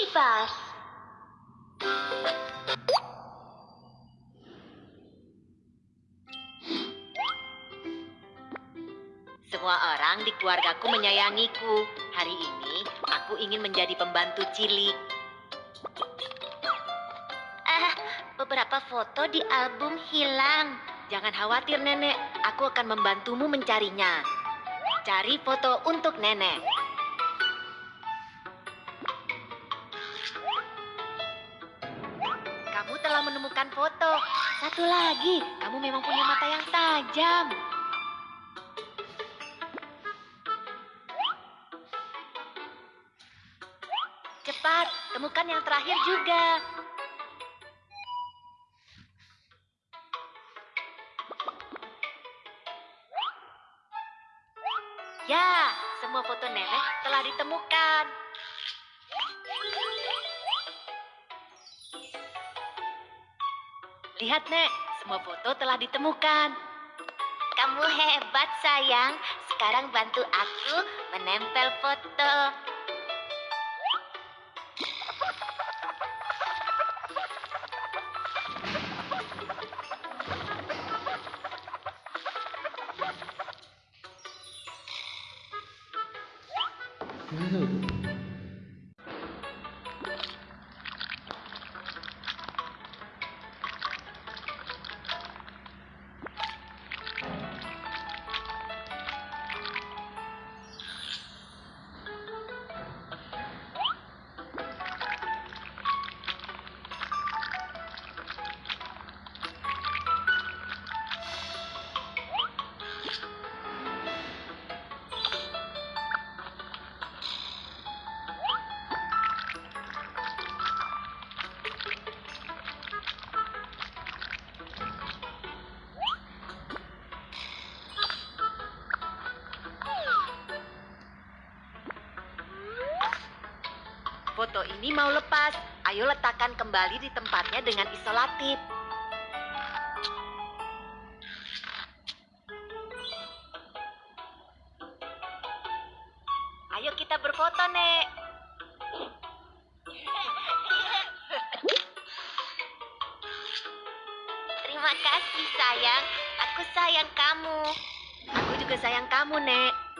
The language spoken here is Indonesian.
bebas. Semua orang di keluargaku menyayangiku. Hari ini aku ingin menjadi pembantu cilik. Ah, beberapa foto di album hilang. Jangan khawatir, Nenek. Aku akan membantumu mencarinya. Cari foto untuk Nenek. Kamu telah menemukan foto. Satu lagi, kamu memang punya mata yang tajam. Cepat, temukan yang terakhir juga. Ya, semua foto nenek telah ditemukan. Lihat, Nek, semua foto telah ditemukan. Kamu hebat, sayang. Sekarang bantu aku menempel foto. Foto ini mau lepas. Ayo letakkan kembali di tempatnya dengan isolatif. Ayo kita berfoto, Nek. Terima kasih, sayang. Aku sayang kamu. Aku juga sayang kamu, Nek.